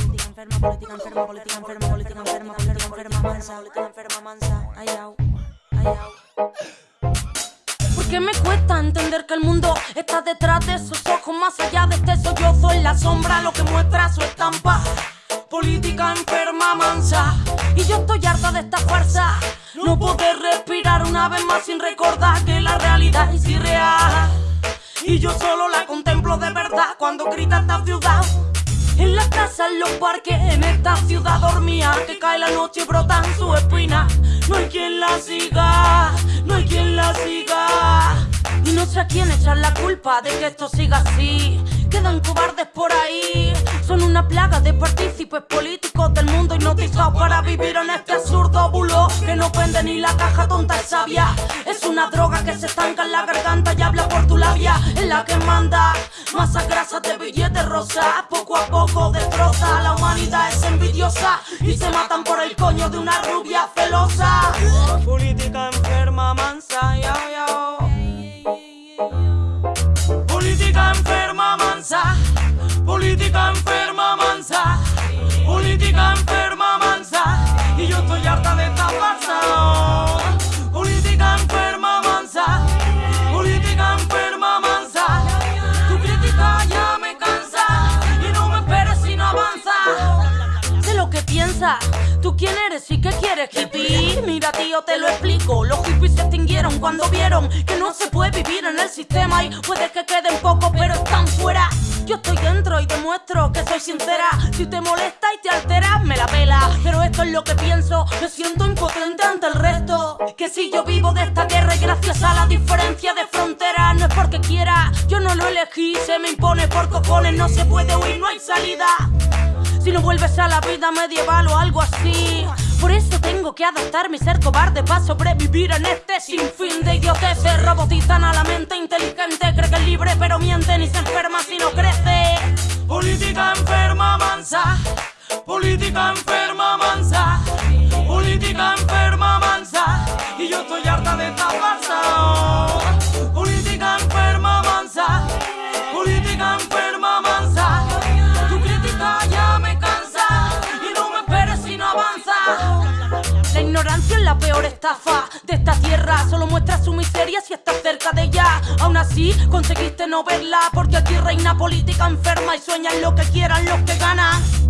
política enferma, política enferma, política enferma, política enferma, política enferma, mansa, ay, au, ay, au. ¿Por qué me cuesta entender que el mundo está detrás de esos ojos? Más allá de este sollozo en la sombra, lo que muestra su estampa. Política enferma, mansa. Y yo estoy harta de esta farsa. No poder respirar una vez más sin recordar que la realidad es irreal. Y yo solo la contemplo cuando grita esta ciudad. En la casa, en los parques, en esta ciudad dormía. Que cae la noche y brotan su espina. No hay quien la siga, no hay quien la siga. Y no sé a quién echar la culpa de que esto siga así. Quedan cobardes por ahí Son una plaga de partícipes políticos del mundo hipnotizados para vivir en este absurdo bulo Que no vende ni la caja tonta y sabia. Es una droga que se estanca en la garganta y habla por tu labia. En la que manda Masa grasa de billetes rosa. Poco a poco destroza La humanidad es envidiosa Y se matan por el coño de una rubia celosa. Política enferma mansa, ya, ya Política enferma mansa, política enferma política enferma mansa, y yo estoy harta de esta farsa. Política enferma mansa, política enferma mansa, tu crítica ya me cansa y no me esperes si no avanza. Sé lo que piensas. ¿Tú quién eres y qué quieres, hippie? Mira, tío, te lo explico. Los hippies se extinguieron cuando vieron que no se puede vivir en el sistema y puede que queden pocos, pero están fuera. Yo estoy dentro y demuestro que soy sincera. Si te molesta y te altera, me la pela. Pero esto es lo que pienso, me siento impotente ante el resto. Que si yo vivo de esta guerra y gracias a la diferencia de frontera, no es porque quiera, yo no lo elegí, se me impone por cojones, no se puede huir, no hay salida. Si no vuelves a la vida medieval o algo así. Por eso tengo que adaptarme y ser cobarde para sobrevivir en este sinfín de idioteces. Robotizan a la mente inteligente, cree que es libre pero miente ni se enferma si no crece. Política enferma mansa, política enferma mansa. Y yo estoy harta de esta farsa. Política enferma mansa, política enferma mansa. Tu crítica ya me cansa y no me esperes si no avanza. La ignorancia es la peor estafa de esta tierra. Solo muestra su miseria si estás cerca de ella. Aún así, conseguiste no verla. Porque aquí reina política enferma y sueñan lo que quieran los que ganan.